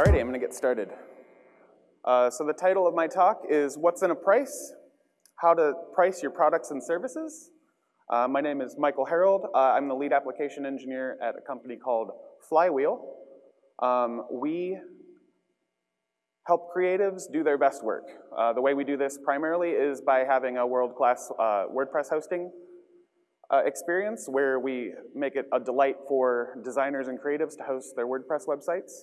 Alrighty, I'm gonna get started. Uh, so the title of my talk is What's in a Price? How to Price Your Products and Services. Uh, my name is Michael Herold. Uh, I'm the lead application engineer at a company called Flywheel. Um, we help creatives do their best work. Uh, the way we do this primarily is by having a world-class uh, WordPress hosting uh, experience where we make it a delight for designers and creatives to host their WordPress websites.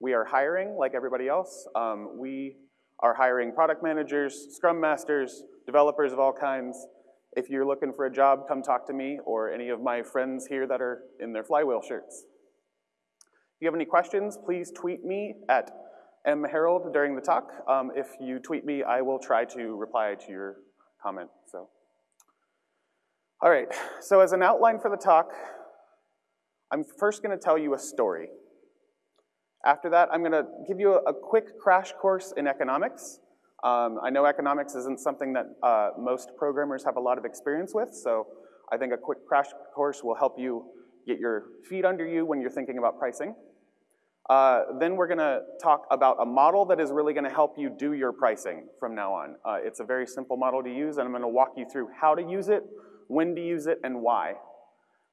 We are hiring like everybody else. Um, we are hiring product managers, scrum masters, developers of all kinds. If you're looking for a job, come talk to me or any of my friends here that are in their flywheel shirts. If you have any questions, please tweet me at mherold during the talk. Um, if you tweet me, I will try to reply to your comment. So, All right, so as an outline for the talk, I'm first gonna tell you a story. After that, I'm gonna give you a, quick crash course in economics. Um, I know economics isn't something that uh, most programmers have a lot of experience with, so I think a quick crash course will help you get your feet under you when you're thinking about pricing. Uh, then we're gonna talk about a model that is really gonna help you do your pricing from now on. Uh, it's a very simple model to use, and I'm gonna walk you through how to use it, when to use it, and why.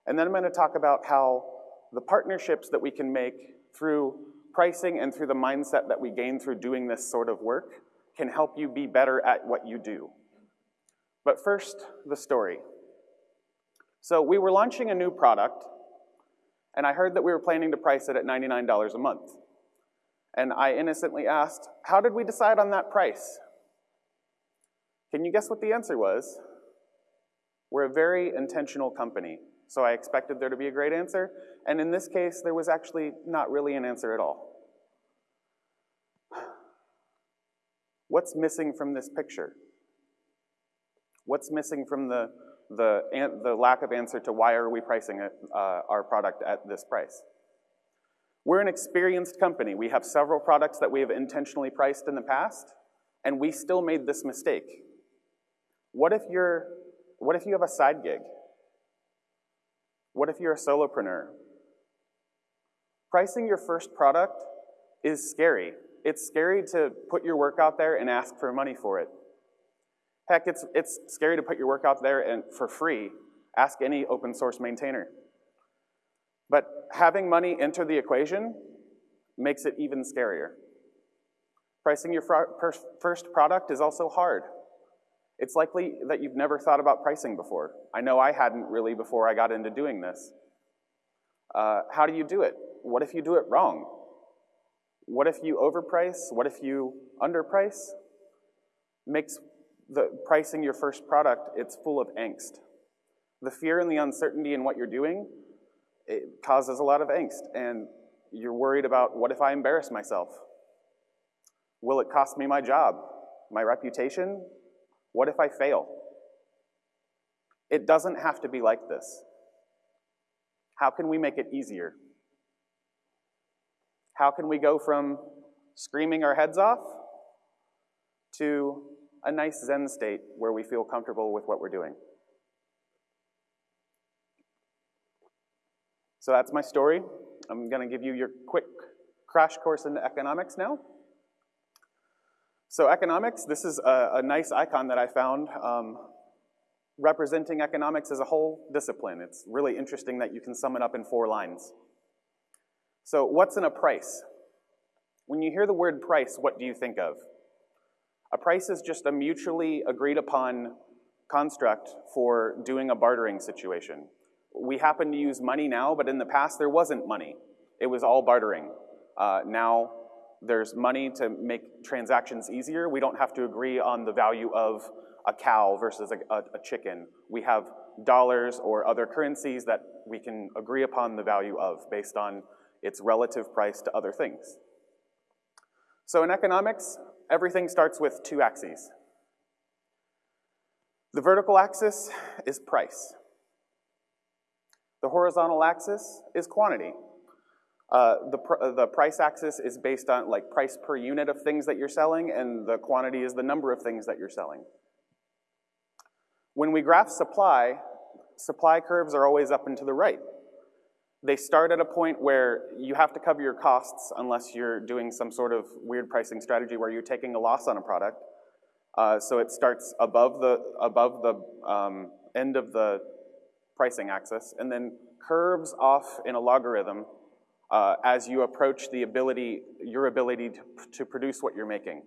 And then I'm gonna talk about how the partnerships that we can make through pricing and through the mindset that we gain through doing this sort of work can help you be better at what you do. But first, the story. So we were launching a new product, and I heard that we were planning to price it at $99 a month. And I innocently asked, how did we decide on that price? Can you guess what the answer was? We're a very intentional company. So I expected there to be a great answer, and in this case, there was actually not really an answer at all. What's missing from this picture? What's missing from the, the, the lack of answer to why are we pricing it, uh, our product at this price? We're an experienced company. We have several products that we have intentionally priced in the past, and we still made this mistake. What if you're, what if you have a side gig? What if you're a solopreneur? Pricing your first product is scary. It's scary to put your work out there and ask for money for it. Heck, it's, it's scary to put your work out there and for free. Ask any open source maintainer. But having money enter the equation makes it even scarier. Pricing your first product is also hard. It's likely that you've never thought about pricing before. I know I hadn't really before I got into doing this. Uh, how do you do it? What if you do it wrong? What if you overprice? What if you underprice? Makes the pricing your first product, it's full of angst. The fear and the uncertainty in what you're doing, it causes a lot of angst. And you're worried about what if I embarrass myself? Will it cost me my job, my reputation, what if I fail? It doesn't have to be like this. How can we make it easier? How can we go from screaming our heads off to a nice Zen state where we feel comfortable with what we're doing? So that's my story. I'm going to give you your quick crash course into economics now. So economics, this is a, a nice icon that I found um, representing economics as a whole discipline. It's really interesting that you can sum it up in four lines. So what's in a price? When you hear the word price, what do you think of? A price is just a mutually agreed upon construct for doing a bartering situation. We happen to use money now, but in the past there wasn't money. It was all bartering. Uh, now there's money to make transactions easier. We don't have to agree on the value of a cow versus a, a, a, chicken. We have dollars or other currencies that we can agree upon the value of based on its relative price to other things. So in economics, everything starts with two axes. The vertical axis is price. The horizontal axis is quantity. Uh, the, pr uh, the price axis is based on like price per unit of things that you're selling, and the quantity is the number of things that you're selling. When we graph supply, supply curves are always up and to the right. They start at a point where you have to cover your costs unless you're doing some sort of weird pricing strategy where you're taking a loss on a product. Uh, so it starts above the, above the um, end of the pricing axis and then curves off in a logarithm uh, as you approach the ability, your ability to, to produce what you're making.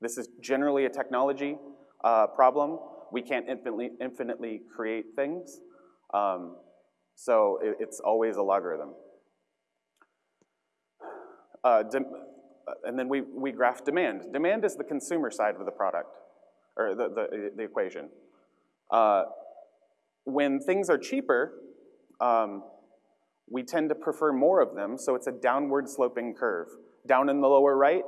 This is generally a technology uh, problem. We can't infinitely, infinitely create things. Um, so it, it's always a logarithm. Uh, and then we, we graph demand. Demand is the consumer side of the product, or the, the, the equation. Uh, when things are cheaper, um, we tend to prefer more of them, so it's a downward sloping curve. Down in the lower right,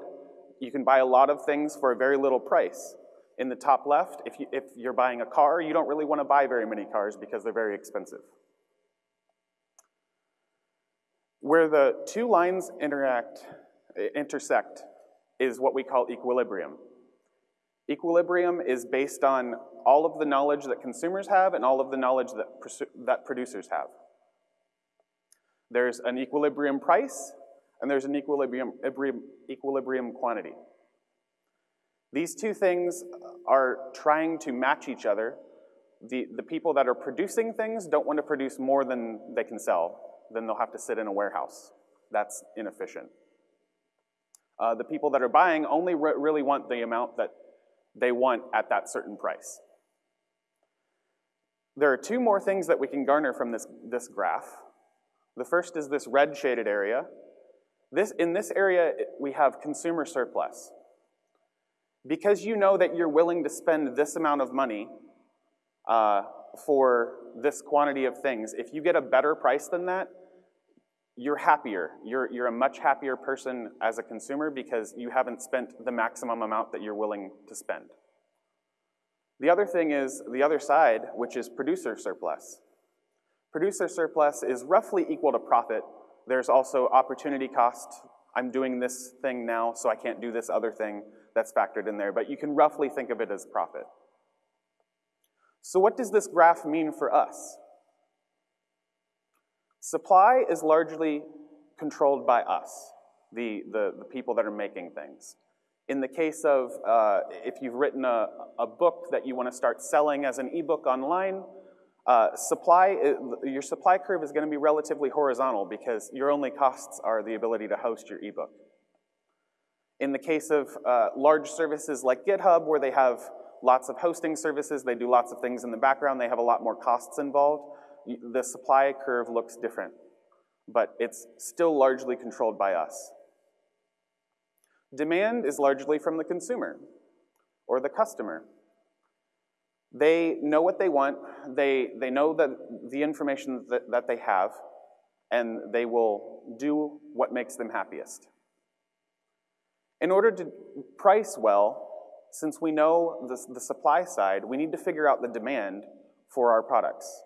you can buy a lot of things for a very little price. In the top left, if, you, if you're buying a car, you don't really want to buy very many cars because they're very expensive. Where the two lines interact, intersect is what we call equilibrium. Equilibrium is based on all of the knowledge that consumers have and all of the knowledge that, that producers have. There's an equilibrium price, and there's an equilibrium, equilibrium quantity. These two things are trying to match each other. The, the people that are producing things don't want to produce more than they can sell then they'll have to sit in a warehouse. That's inefficient. Uh, the people that are buying only re really want the amount that they want at that certain price. There are two more things that we can garner from this, this graph. The first is this red shaded area. This, in this area, we have consumer surplus. Because you know that you're willing to spend this amount of money uh, for this quantity of things, if you get a better price than that, you're happier. You're, you're a much happier person as a consumer because you haven't spent the maximum amount that you're willing to spend. The other thing is the other side, which is producer surplus. Producer surplus is roughly equal to profit. There's also opportunity cost. I'm doing this thing now, so I can't do this other thing that's factored in there, but you can roughly think of it as profit. So what does this graph mean for us? Supply is largely controlled by us, the, the, the people that are making things. In the case of uh, if you've written a, a book that you want to start selling as an ebook online, uh, supply, your supply curve is going to be relatively horizontal because your only costs are the ability to host your ebook. In the case of uh, large services like GitHub, where they have lots of hosting services, they do lots of things in the background, they have a lot more costs involved the supply curve looks different, but it's still largely controlled by us. Demand is largely from the consumer or the customer. They know what they want, they, they know that the information that, that they have, and they will do what makes them happiest. In order to price well, since we know the, the supply side, we need to figure out the demand for our products.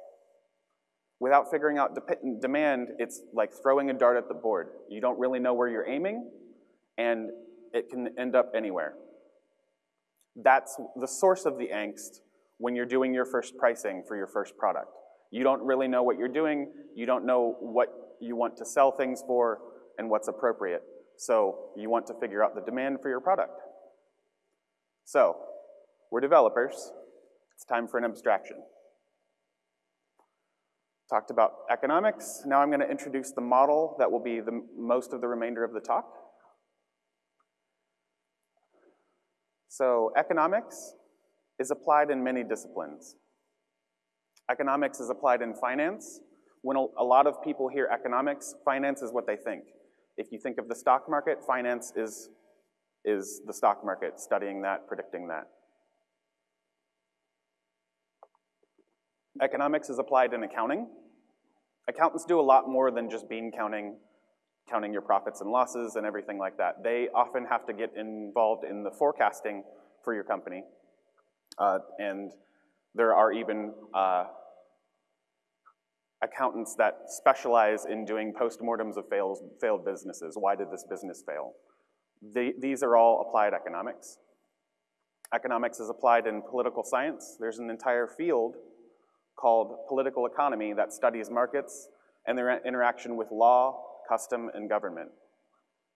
Without figuring out de demand, it's like throwing a dart at the board. You don't really know where you're aiming, and it can end up anywhere. That's the source of the angst when you're doing your first pricing for your first product. You don't really know what you're doing, you don't know what you want to sell things for, and what's appropriate. So you want to figure out the demand for your product. So, we're developers. It's time for an abstraction. Talked about economics. Now I'm going to introduce the model that will be the most of the remainder of the talk. So economics is applied in many disciplines. Economics is applied in finance. When a lot of people hear economics, finance is what they think. If you think of the stock market, finance is, is the stock market, studying that, predicting that. Economics is applied in accounting. Accountants do a lot more than just bean counting, counting your profits and losses and everything like that. They often have to get involved in the forecasting for your company. Uh, and there are even uh, accountants that specialize in doing postmortems of fails, failed businesses. Why did this business fail? These are all applied economics. Economics is applied in political science. There's an entire field called political economy that studies markets and their interaction with law, custom, and government.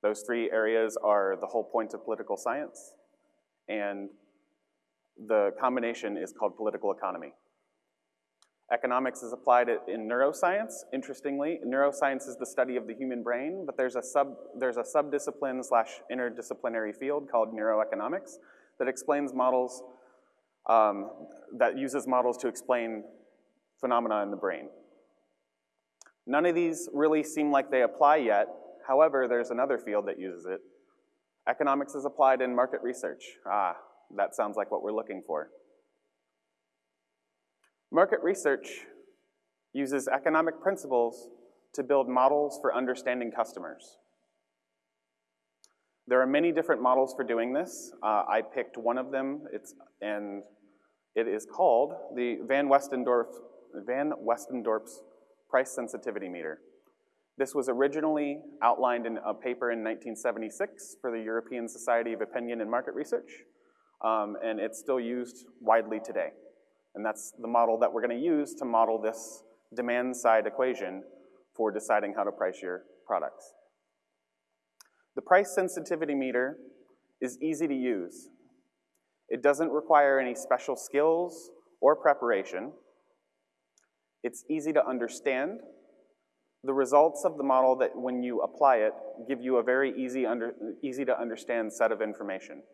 Those three areas are the whole point of political science, and the combination is called political economy. Economics is applied in neuroscience. Interestingly, neuroscience is the study of the human brain, but there's a sub there's a subdiscipline slash interdisciplinary field called neuroeconomics that explains models um, that uses models to explain phenomena in the brain. None of these really seem like they apply yet. However, there's another field that uses it. Economics is applied in market research. Ah, that sounds like what we're looking for. Market research uses economic principles to build models for understanding customers. There are many different models for doing this. Uh, I picked one of them, it's, and it is called the Van Westendorp, Van Westendorp's price sensitivity meter. This was originally outlined in a paper in 1976 for the European Society of Opinion and Market Research, um, and it's still used widely today. And that's the model that we're gonna use to model this demand side equation for deciding how to price your products. The price sensitivity meter is easy to use. It doesn't require any special skills or preparation. It's easy to understand. The results of the model that when you apply it give you a very easy, under, easy to understand set of information.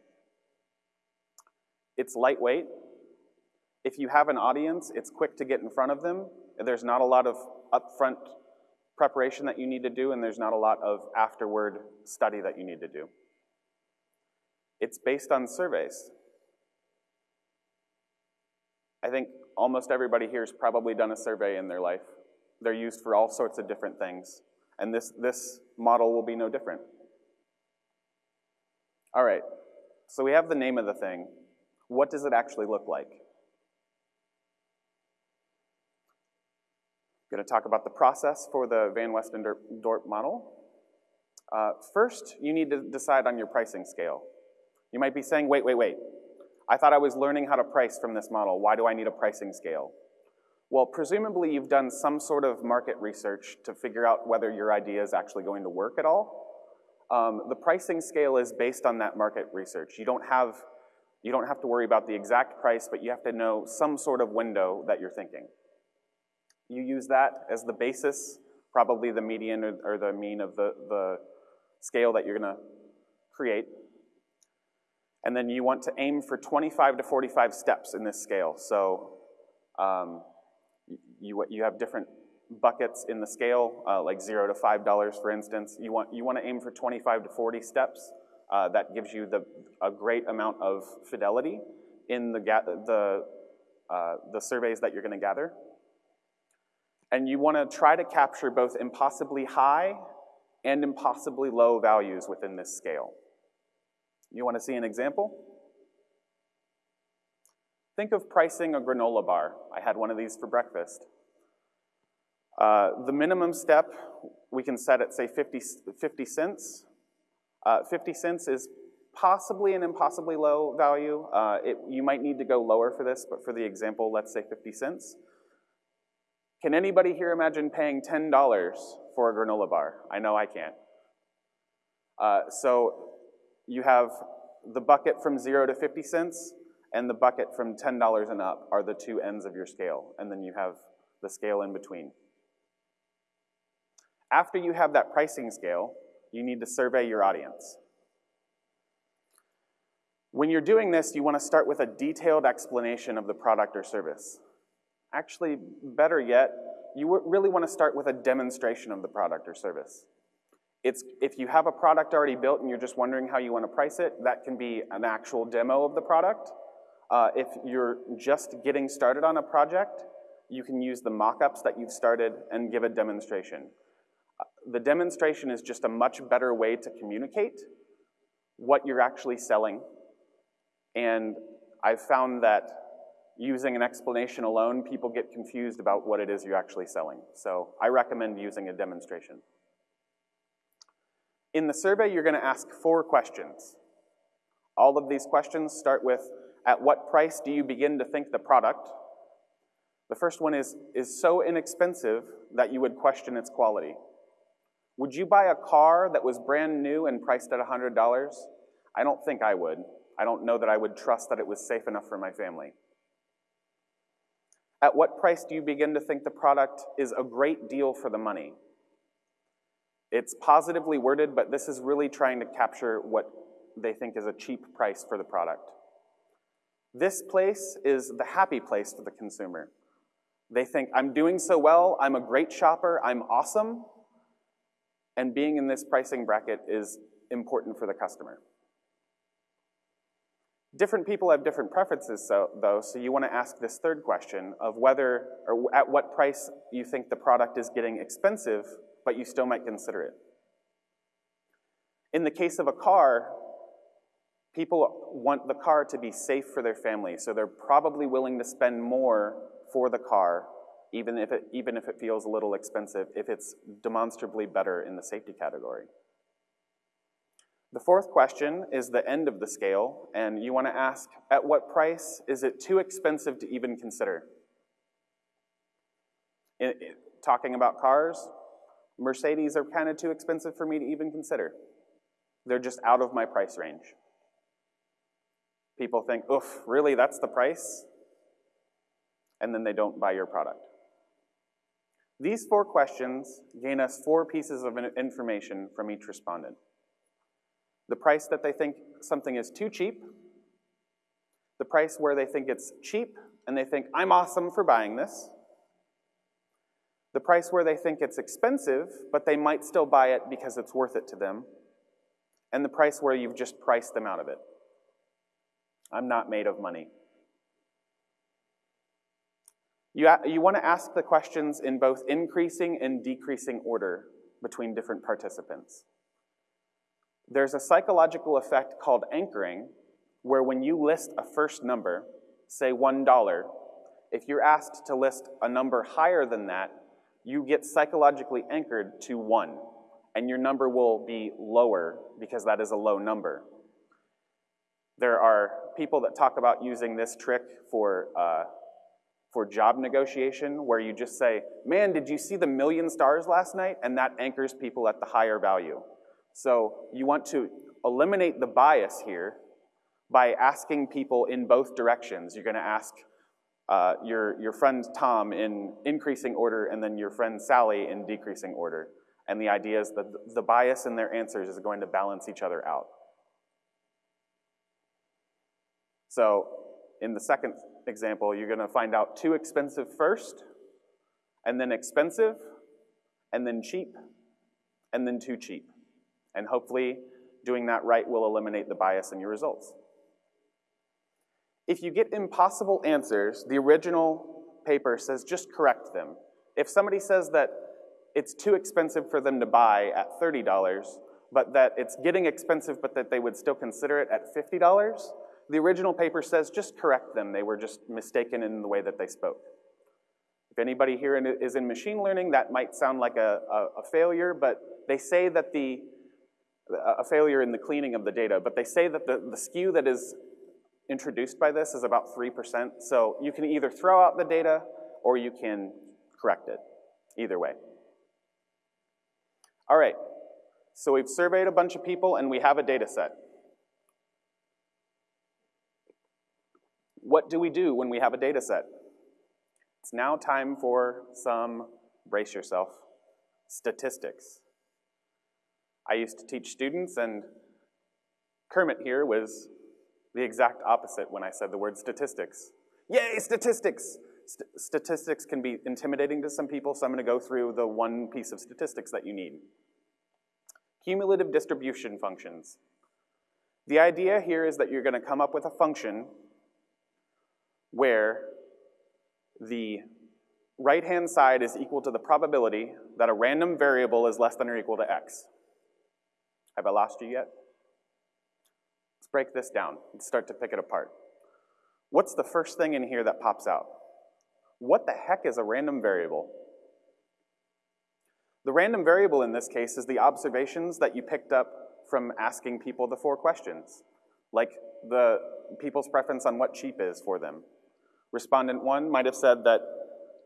It's lightweight, if you have an audience, it's quick to get in front of them. There's not a lot of upfront preparation that you need to do, and there's not a lot of afterward study that you need to do. It's based on surveys. I think almost everybody here has probably done a survey in their life. They're used for all sorts of different things, and this, this model will be no different. All right, so we have the name of the thing. What does it actually look like? I'm to talk about the process for the Van Westendorp model. Uh, first, you need to decide on your pricing scale. You might be saying, wait, wait, wait. I thought I was learning how to price from this model. Why do I need a pricing scale? Well, presumably you've done some sort of market research to figure out whether your idea is actually going to work at all. Um, the pricing scale is based on that market research. You don't have you don't have to worry about the exact price, but you have to know some sort of window that you're thinking. You use that as the basis, probably the median or, or the mean of the, the scale that you're gonna create. And then you want to aim for 25 to 45 steps in this scale. So um, you, you have different buckets in the scale, uh, like zero to five dollars, for instance. You want, you want to aim for 25 to 40 steps. Uh, that gives you the, a great amount of fidelity in the, the, uh, the surveys that you're going to gather and you want to try to capture both impossibly high and impossibly low values within this scale. You want to see an example? Think of pricing a granola bar. I had one of these for breakfast. Uh, the minimum step we can set at, say, 50, 50 cents. Uh, 50 cents is possibly an impossibly low value. Uh, it, you might need to go lower for this, but for the example, let's say 50 cents. Can anybody here imagine paying $10 for a granola bar? I know I can't. Uh, so you have the bucket from zero to 50 cents and the bucket from $10 and up are the two ends of your scale. And then you have the scale in between. After you have that pricing scale, you need to survey your audience. When you're doing this, you want to start with a detailed explanation of the product or service. Actually, better yet, you really want to start with a demonstration of the product or service. It's, if you have a product already built and you're just wondering how you want to price it, that can be an actual demo of the product. Uh, if you're just getting started on a project, you can use the mock-ups that you've started and give a demonstration. Uh, the demonstration is just a much better way to communicate what you're actually selling. And I've found that using an explanation alone, people get confused about what it is you're actually selling. So I recommend using a demonstration. In the survey, you're gonna ask four questions. All of these questions start with, at what price do you begin to think the product? The first one is, is so inexpensive that you would question its quality. Would you buy a car that was brand new and priced at $100? I don't think I would. I don't know that I would trust that it was safe enough for my family. At what price do you begin to think the product is a great deal for the money? It's positively worded, but this is really trying to capture what they think is a cheap price for the product. This place is the happy place for the consumer. They think, I'm doing so well, I'm a great shopper, I'm awesome, and being in this pricing bracket is important for the customer. Different people have different preferences, so, though, so you want to ask this third question of whether or at what price you think the product is getting expensive, but you still might consider it. In the case of a car, people want the car to be safe for their family, so they're probably willing to spend more for the car, even if it, even if it feels a little expensive, if it's demonstrably better in the safety category. The fourth question is the end of the scale, and you want to ask, at what price is it too expensive to even consider? talking about cars, Mercedes are kind of too expensive for me to even consider. They're just out of my price range. People think, oof, really, that's the price? And then they don't buy your product. These four questions gain us four pieces of information from each respondent the price that they think something is too cheap, the price where they think it's cheap and they think, I'm awesome for buying this, the price where they think it's expensive, but they might still buy it because it's worth it to them, and the price where you've just priced them out of it. I'm not made of money. You, you want to ask the questions in both increasing and decreasing order between different participants. There's a psychological effect called anchoring, where when you list a first number, say $1, if you're asked to list a number higher than that, you get psychologically anchored to 1, and your number will be lower because that is a low number. There are people that talk about using this trick for, uh, for job negotiation, where you just say, man, did you see the million stars last night? And that anchors people at the higher value. So you want to eliminate the bias here by asking people in both directions. You're going to ask uh, your, your friend Tom in increasing order and then your friend Sally in decreasing order. And the idea is that the bias in their answers is going to balance each other out. So in the second example, you're going to find out too expensive first, and then expensive, and then cheap, and then too cheap. And hopefully, doing that right will eliminate the bias in your results. If you get impossible answers, the original paper says just correct them. If somebody says that it's too expensive for them to buy at $30, but that it's getting expensive, but that they would still consider it at $50, the original paper says just correct them. They were just mistaken in the way that they spoke. If anybody here is in machine learning, that might sound like a, a, a failure, but they say that the a failure in the cleaning of the data, but they say that the, the skew that is introduced by this is about 3%. So you can either throw out the data or you can correct it, either way. All right, so we've surveyed a bunch of people and we have a data set. What do we do when we have a data set? It's now time for some, brace yourself, statistics. I used to teach students, and Kermit here was the exact opposite when I said the word statistics. Yay, statistics! St statistics can be intimidating to some people, so I'm to go through the one piece of statistics that you need. Cumulative distribution functions. The idea here is that you're going to come up with a function where the right-hand side is equal to the probability that a random variable is less than or equal to x. Have I lost you yet? Break this down and start to pick it apart. What's the first thing in here that pops out? What the heck is a random variable? The random variable in this case is the observations that you picked up from asking people the four questions, like the people's preference on what cheap is for them. Respondent one might have said that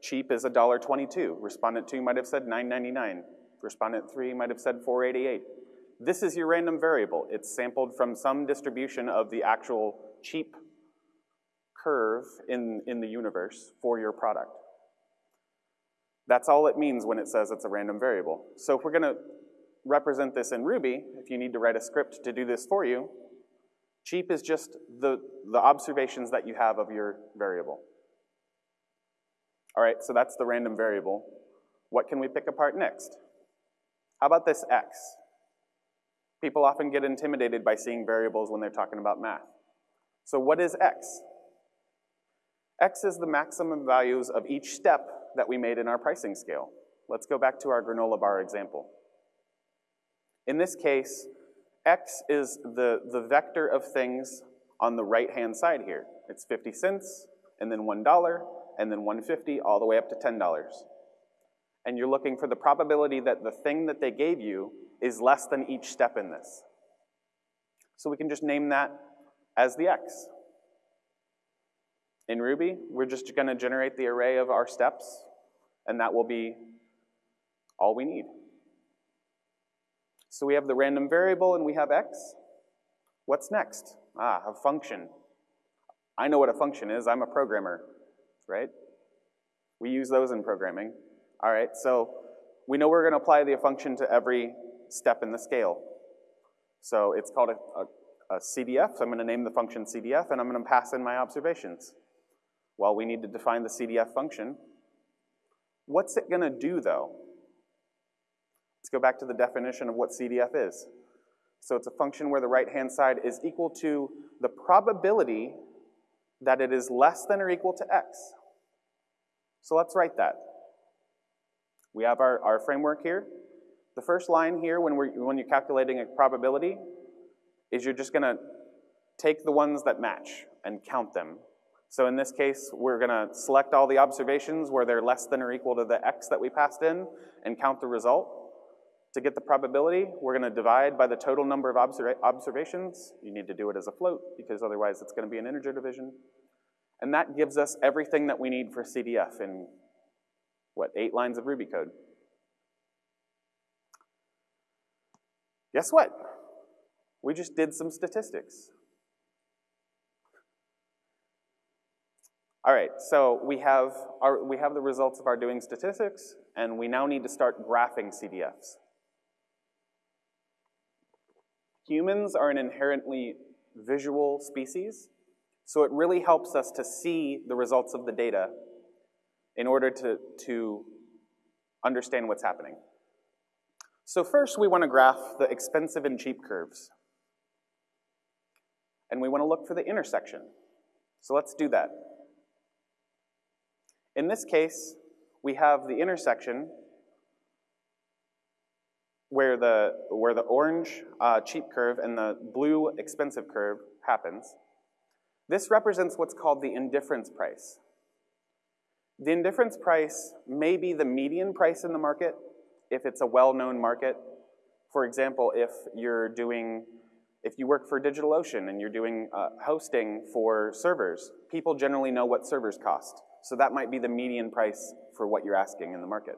cheap is $1.22. Respondent 2 might have said $9.99. Respondent 3 might have said $4.88. This is your random variable. It's sampled from some distribution of the actual cheap curve in, in the universe for your product. That's all it means when it says it's a random variable. So if we're gonna represent this in Ruby, if you need to write a script to do this for you, cheap is just the, the observations that you have of your variable. All right, so that's the random variable. What can we pick apart next? How about this x? People often get intimidated by seeing variables when they're talking about math. So what is x? x is the maximum values of each step that we made in our pricing scale. Let's go back to our granola bar example. In this case, x is the, the vector of things on the right-hand side here. It's 50 cents, and then $1, and then 150, all the way up to $10. And you're looking for the probability that the thing that they gave you is less than each step in this. So we can just name that as the x. In Ruby, we're just gonna generate the array of our steps, and that will be all we need. So we have the random variable and we have x. What's next? Ah, a function. I know what a function is, I'm a programmer, right? We use those in programming. All right, so we know we're gonna apply the function to every step in the scale. So it's called a, a, a CDF, so I'm gonna name the function CDF and I'm gonna pass in my observations. Well, we need to define the CDF function. What's it gonna do though? Let's go back to the definition of what CDF is. So it's a function where the right-hand side is equal to the probability that it is less than or equal to x. So let's write that. We have our, our framework here. The first line here, when, we're, when you're calculating a probability, is you're just gonna take the ones that match and count them. So in this case, we're gonna select all the observations where they're less than or equal to the x that we passed in and count the result. To get the probability, we're gonna divide by the total number of observa observations. You need to do it as a float because otherwise it's gonna be an integer division. And that gives us everything that we need for CDF in, what, eight lines of Ruby code. Guess what? We just did some statistics. All right, so we have, our, we have the results of our doing statistics, and we now need to start graphing CDFs. Humans are an inherently visual species, so it really helps us to see the results of the data in order to, to understand what's happening. So first we want to graph the expensive and cheap curves. And we want to look for the intersection. So let's do that. In this case, we have the intersection where the, where the orange uh, cheap curve and the blue expensive curve happens. This represents what's called the indifference price. The indifference price may be the median price in the market, if it's a well-known market. For example, if you're doing, if you work for DigitalOcean and you're doing uh, hosting for servers, people generally know what servers cost. So that might be the median price for what you're asking in the market.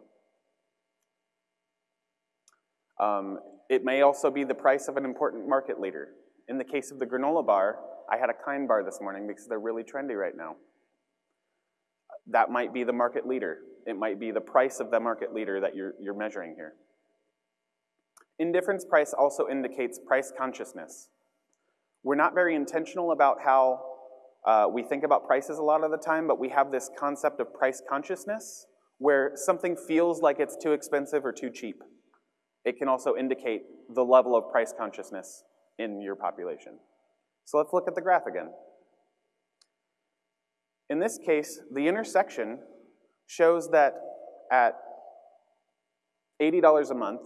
Um, it may also be the price of an important market leader. In the case of the granola bar, I had a kind bar this morning because they're really trendy right now. That might be the market leader. It might be the price of the market leader that you're, you're measuring here. Indifference price also indicates price consciousness. We're not very intentional about how uh, we think about prices a lot of the time, but we have this concept of price consciousness where something feels like it's too expensive or too cheap. It can also indicate the level of price consciousness in your population. So let's look at the graph again. In this case, the intersection shows that at $80 a month,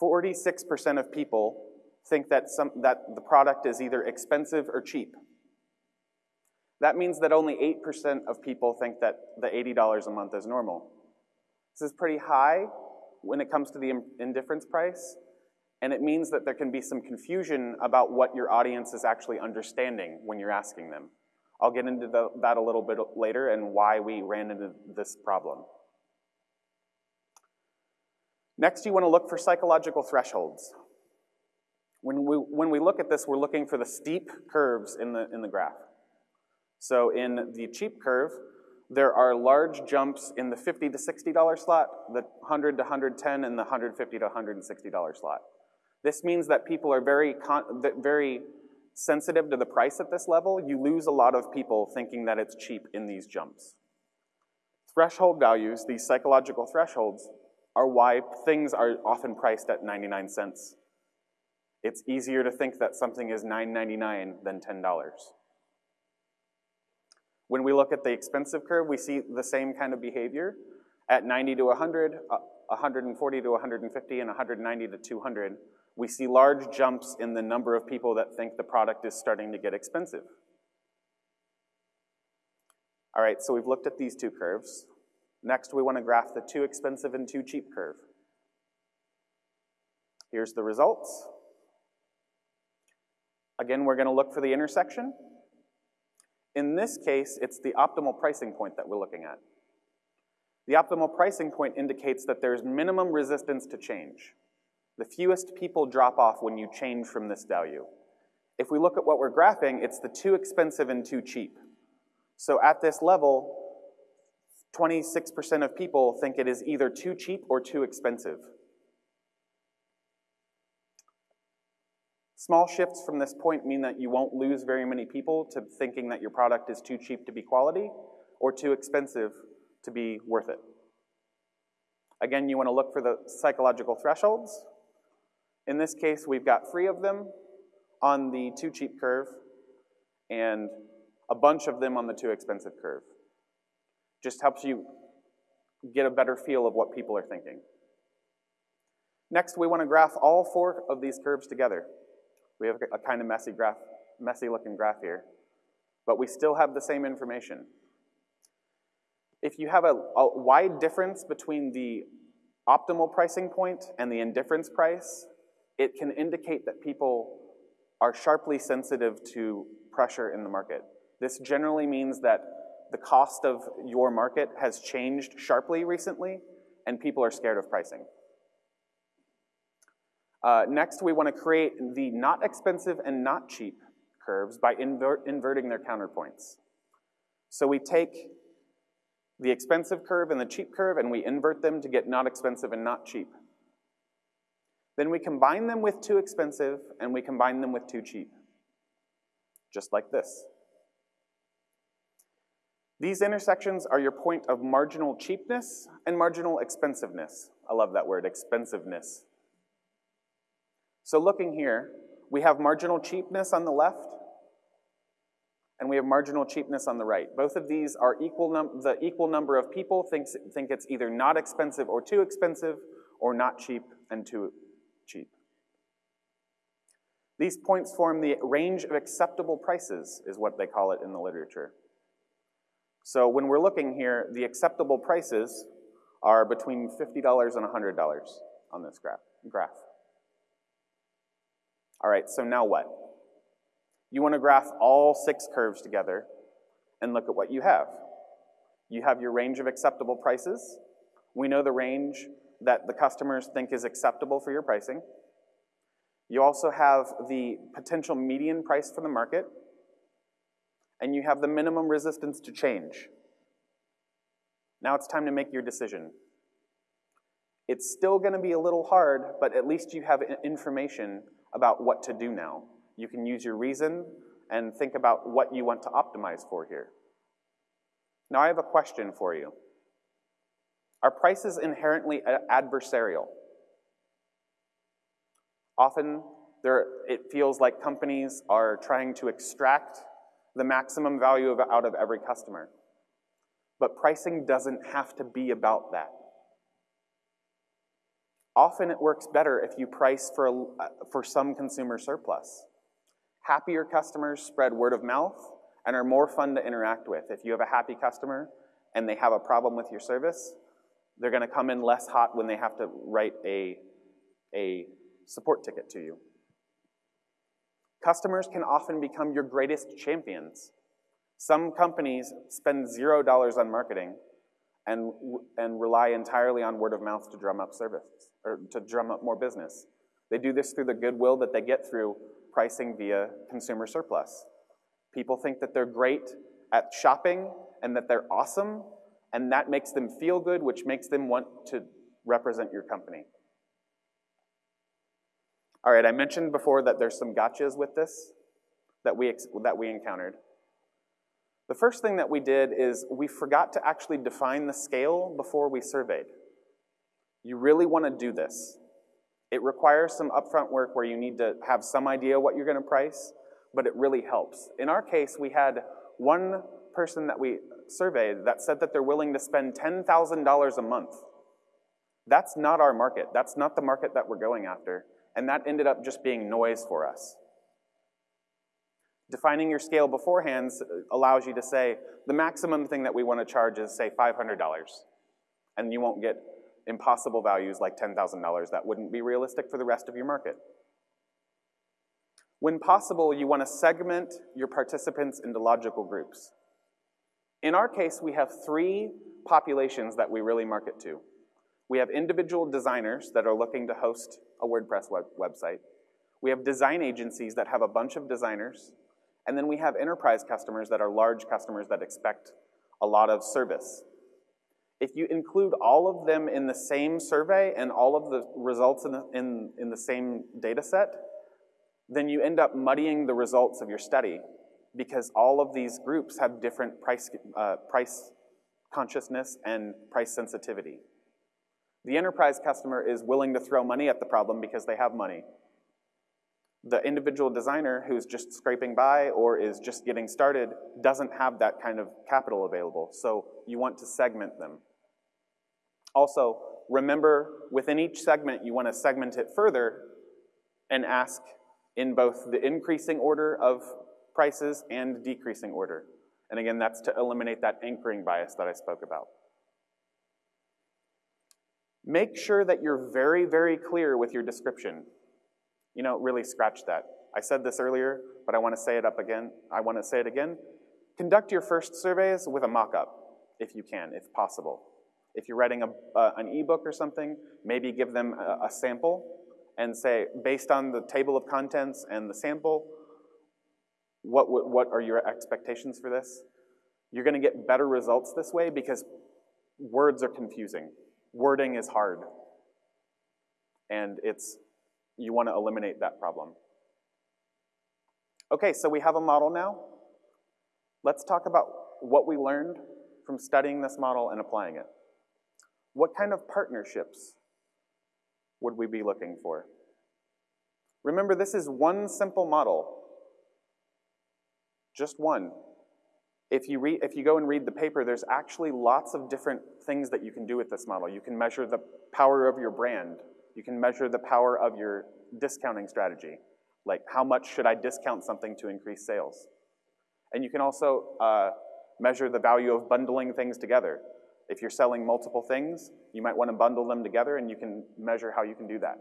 46% of people think that, some, that the product is either expensive or cheap. That means that only 8% of people think that the $80 a month is normal. This is pretty high when it comes to the indifference price, and it means that there can be some confusion about what your audience is actually understanding when you're asking them. I'll get into the, that a little bit later and why we ran into this problem. Next, you want to look for psychological thresholds. When we, when we look at this, we're looking for the steep curves in the, in the graph. So in the cheap curve, there are large jumps in the 50 to $60 slot, the 100 to 110, and the 150 to $160 slot. This means that people are very, very sensitive to the price at this level. You lose a lot of people thinking that it's cheap in these jumps. Threshold values, these psychological thresholds, are why things are often priced at 99 cents. It's easier to think that something is $9.99 than $10. When we look at the expensive curve, we see the same kind of behavior. At 90 to 100, uh, 140 to 150, and 190 to 200, we see large jumps in the number of people that think the product is starting to get expensive. All right, so we've looked at these two curves. Next, we want to graph the too expensive and too cheap curve. Here's the results. Again, we're going to look for the intersection. In this case, it's the optimal pricing point that we're looking at. The optimal pricing point indicates that there's minimum resistance to change. The fewest people drop off when you change from this value. If we look at what we're graphing, it's the too expensive and too cheap. So at this level, 26% of people think it is either too cheap or too expensive. Small shifts from this point mean that you won't lose very many people to thinking that your product is too cheap to be quality or too expensive to be worth it. Again, you want to look for the psychological thresholds. In this case, we've got three of them on the too cheap curve and a bunch of them on the too expensive curve. Just helps you get a better feel of what people are thinking. Next, we want to graph all four of these curves together. We have a kind of messy graph, messy looking graph here, but we still have the same information. If you have a, a wide difference between the optimal pricing point and the indifference price, it can indicate that people are sharply sensitive to pressure in the market. This generally means that the cost of your market has changed sharply recently, and people are scared of pricing. Uh, next, we want to create the not expensive and not cheap curves by invert, inverting their counterpoints. So we take the expensive curve and the cheap curve and we invert them to get not expensive and not cheap. Then we combine them with too expensive and we combine them with too cheap. Just like this. These intersections are your point of marginal cheapness and marginal expensiveness. I love that word, expensiveness. So looking here, we have marginal cheapness on the left, and we have marginal cheapness on the right. Both of these are equal the equal number of people thinks, think it's either not expensive or too expensive, or not cheap and too. These points form the range of acceptable prices, is what they call it in the literature. So when we're looking here, the acceptable prices are between $50 and $100 on this graph. graph. All right, so now what? You want to graph all six curves together and look at what you have. You have your range of acceptable prices. We know the range that the customers think is acceptable for your pricing. You also have the potential median price for the market, and you have the minimum resistance to change. Now it's time to make your decision. It's still going to be a little hard, but at least you have information about what to do now. You can use your reason and think about what you want to optimize for here. Now I have a question for you. Are prices inherently adversarial? Often there, it feels like companies are trying to extract the maximum value of, out of every customer. But pricing doesn't have to be about that. Often it works better if you price for, a, for some consumer surplus. Happier customers spread word of mouth and are more fun to interact with. If you have a happy customer and they have a problem with your service, they're going to come in less hot when they have to write a, a support ticket to you. Customers can often become your greatest champions. Some companies spend zero dollars on marketing and, and rely entirely on word of mouth to drum up service, or to drum up more business. They do this through the goodwill that they get through pricing via consumer surplus. People think that they're great at shopping and that they're awesome, and that makes them feel good, which makes them want to represent your company. All right, I mentioned before that there's some gotchas with this that we, that we encountered. The first thing that we did is we forgot to actually define the scale before we surveyed. You really want to do this. It requires some upfront work where you need to have some idea what you're going to price, but it really helps. In our case, we had one person that we surveyed that said that they're willing to spend $10,000 a month. That's not our market. That's not the market that we're going after. And that ended up just being noise for us. Defining your scale beforehand uh, allows you to say, the maximum thing that we want to charge is, say, $500. And you won't get impossible values like $10,000. That wouldn't be realistic for the rest of your market. When possible, you want to segment your participants into logical groups. In our case, we have three populations that we really market to. We have individual designers that are looking to host a WordPress web website. We have design agencies that have a bunch of designers. And then we have enterprise customers that are large customers that expect a lot of service. If you include all of them in the same survey and all of the results in the, in, in the same data set, then you end up muddying the results of your study because all of these groups have different price, uh, price consciousness and price sensitivity. The enterprise customer is willing to throw money at the problem because they have money. The individual designer who's just scraping by or is just getting started doesn't have that kind of capital available, so you want to segment them. Also, remember within each segment you want to segment it further and ask in both the increasing order of prices and decreasing order. And again, that's to eliminate that anchoring bias that I spoke about. Make sure that you're very, very clear with your description. You know, really scratch that. I said this earlier, but I want to say it up again. I want to say it again. Conduct your first surveys with a mock-up, if you can, if possible. If you're writing a, uh, an ebook or something, maybe give them a, a sample and say, based on the table of contents and the sample, what, what, what are your expectations for this? You're going to get better results this way because words are confusing wording is hard. And it's, you want to eliminate that problem. Okay, so we have a model now. Let's talk about what we learned from studying this model and applying it. What kind of partnerships would we be looking for? Remember, this is one simple model. Just one. If you, read, if you go and read the paper, there's actually lots of different things that you can do with this model. You can measure the power of your brand. You can measure the power of your discounting strategy. Like how much should I discount something to increase sales? And you can also uh, measure the value of bundling things together. If you're selling multiple things, you might want to bundle them together and you can measure how you can do that.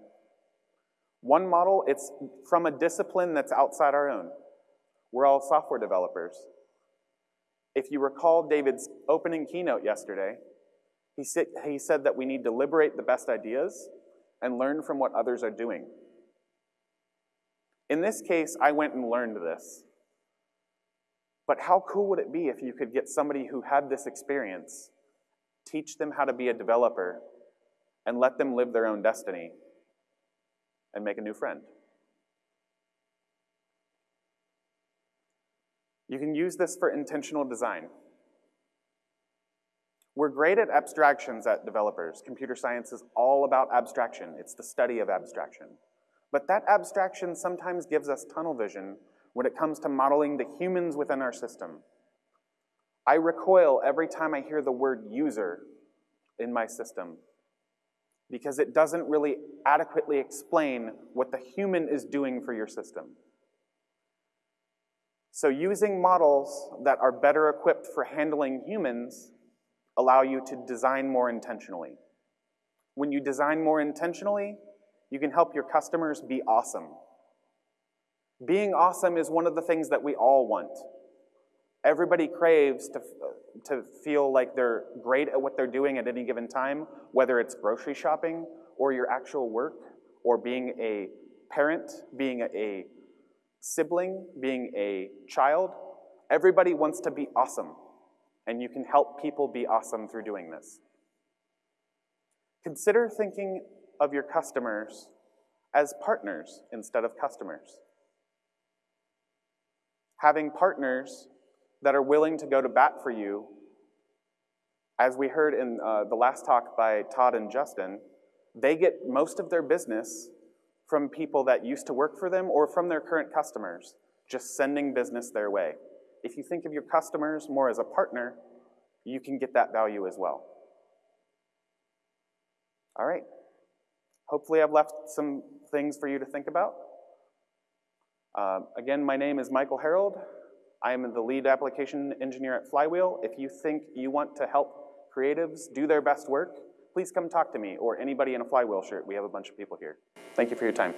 One model, it's from a discipline that's outside our own. We're all software developers. If you recall David's opening keynote yesterday, he said, he said that we need to liberate the best ideas and learn from what others are doing. In this case, I went and learned this. But how cool would it be if you could get somebody who had this experience, teach them how to be a developer, and let them live their own destiny and make a new friend? You can use this for intentional design. We're great at abstractions at developers. Computer science is all about abstraction. It's the study of abstraction. But that abstraction sometimes gives us tunnel vision when it comes to modeling the humans within our system. I recoil every time I hear the word user in my system because it doesn't really adequately explain what the human is doing for your system. So using models that are better equipped for handling humans allow you to design more intentionally. When you design more intentionally, you can help your customers be awesome. Being awesome is one of the things that we all want. Everybody craves to, to feel like they're great at what they're doing at any given time, whether it's grocery shopping or your actual work or being a parent, being a sibling, being a child. Everybody wants to be awesome, and you can help people be awesome through doing this. Consider thinking of your customers as partners instead of customers. Having partners that are willing to go to bat for you, as we heard in uh, the last talk by Todd and Justin, they get most of their business from people that used to work for them or from their current customers, just sending business their way. If you think of your customers more as a partner, you can get that value as well. All right. Hopefully I've left some things for you to think about. Uh, again, my name is Michael Herold. I am the lead application engineer at Flywheel. If you think you want to help creatives do their best work, please come talk to me or anybody in a Flywheel shirt. We have a bunch of people here. Thank you for your time.